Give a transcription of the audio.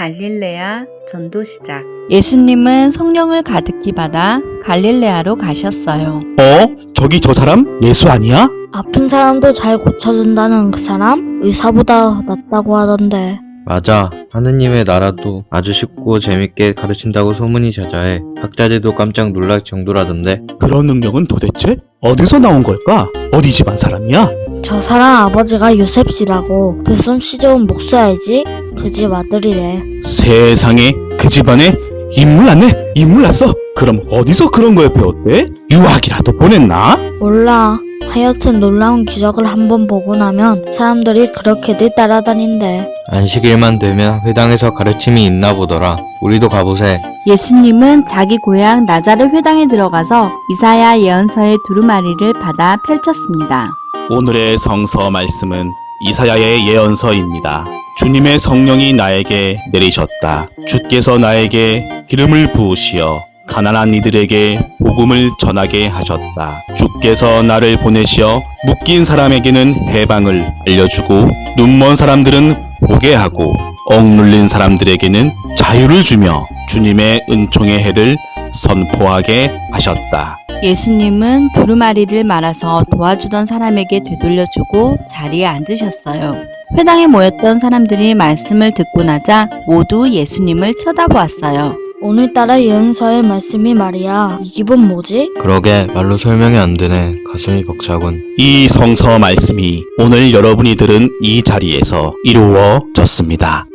갈릴레아 전도 시작. 예수님은 성령을 가득히 받아 갈릴레아로 가셨어요. 어? 저기 저 사람? 예수 아니야? 아픈 사람도 잘 고쳐준다는 그 사람? 의사보다 낫다고 하던데. 맞아. 하느님의 나라도 아주 쉽고 재밌게 가르친다고 소문이 자자해 학자들도 깜짝 놀랄 정도라던데. 그런 능력은 도대체 어디서 나온 걸까? 어디 집안 사람이야? 저 사람 아버지가 요셉 씨라고 그 솜씨 좋은 목수 알지? 그 집 아들이래. 세상에 그 집안에 인물 났네? 인물 났어? 그럼 어디서 그런 걸 배웠대? 유학이라도 보냈나? 몰라. 하여튼 놀라운 기적을 한번 보고 나면 사람들이 그렇게들 따라다닌대. 안식일만 되면 회당에서 가르침이 있나 보더라. 우리도 가보세. 예수님은 자기 고향 나자렛 회당에 들어가서 이사야 예언서의 두루마리를 받아 펼쳤습니다. 오늘의 성서 말씀은 이사야의 예언서입니다. 주님의 성령이 나에게 내리셨다. 주께서 나에게 기름을 부으시어 가난한 이들에게 복음을 전하게 하셨다. 주께서 나를 보내시어 묶인 사람에게는 해방을 알려주고 눈먼 사람들은 보게 하고 억눌린 사람들에게는 자유를 주며 주님의 은총의 해를 선포하게 하셨다. 예수님은 두루마리를 말아서 도와주던 사람에게 되돌려주고 자리에 앉으셨어요. 회당에 모였던 사람들이 말씀을 듣고 나자 모두 예수님을 쳐다보았어요. 오늘따라 예언서의 말씀이 말이야. 이 기분 뭐지? 그러게 말로 설명이 안 되네. 가슴이 벅차군. 이 성서 말씀이 오늘 여러분이 들은 이 자리에서 이루어졌습니다.